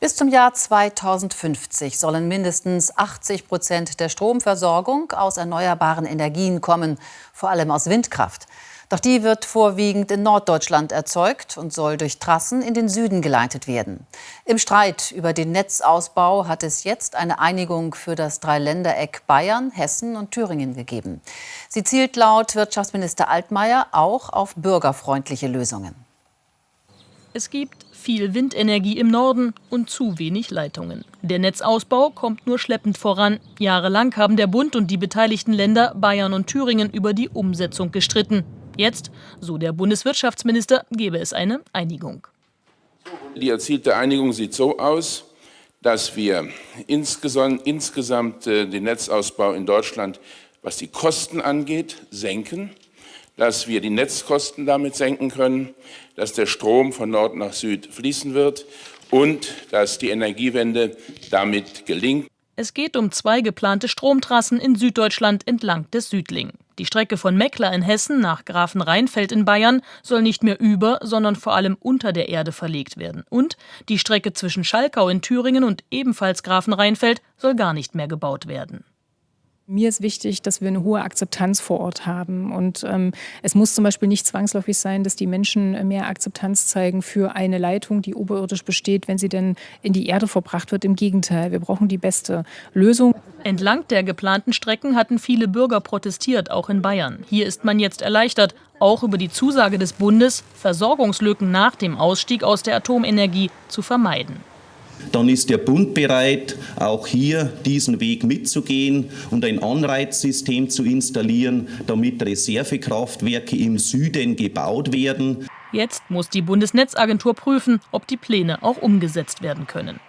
Bis zum Jahr 2050 sollen mindestens 80 Prozent der Stromversorgung aus erneuerbaren Energien kommen, vor allem aus Windkraft. Doch die wird vorwiegend in Norddeutschland erzeugt und soll durch Trassen in den Süden geleitet werden. Im Streit über den Netzausbau hat es jetzt eine Einigung für das Dreiländereck Bayern, Hessen und Thüringen gegeben. Sie zielt laut Wirtschaftsminister Altmaier auch auf bürgerfreundliche Lösungen. Es gibt viel Windenergie im Norden und zu wenig Leitungen. Der Netzausbau kommt nur schleppend voran. Jahrelang haben der Bund und die beteiligten Länder Bayern und Thüringen über die Umsetzung gestritten. Jetzt, so der Bundeswirtschaftsminister, gebe es eine Einigung. Die erzielte Einigung sieht so aus, dass wir insgesamt, insgesamt äh, den Netzausbau in Deutschland, was die Kosten angeht, senken dass wir die Netzkosten damit senken können, dass der Strom von Nord nach Süd fließen wird und dass die Energiewende damit gelingt. Es geht um zwei geplante Stromtrassen in Süddeutschland entlang des Südling. Die Strecke von Meckler in Hessen nach Grafenrheinfeld in Bayern soll nicht mehr über, sondern vor allem unter der Erde verlegt werden. Und die Strecke zwischen Schalkau in Thüringen und ebenfalls Grafenrheinfeld soll gar nicht mehr gebaut werden. Mir ist wichtig, dass wir eine hohe Akzeptanz vor Ort haben. Und ähm, es muss zum Beispiel nicht zwangsläufig sein, dass die Menschen mehr Akzeptanz zeigen für eine Leitung, die oberirdisch besteht, wenn sie denn in die Erde verbracht wird. Im Gegenteil, wir brauchen die beste Lösung. Entlang der geplanten Strecken hatten viele Bürger protestiert, auch in Bayern. Hier ist man jetzt erleichtert, auch über die Zusage des Bundes, Versorgungslücken nach dem Ausstieg aus der Atomenergie zu vermeiden dann ist der Bund bereit, auch hier diesen Weg mitzugehen und ein Anreizsystem zu installieren, damit Reservekraftwerke im Süden gebaut werden. Jetzt muss die Bundesnetzagentur prüfen, ob die Pläne auch umgesetzt werden können.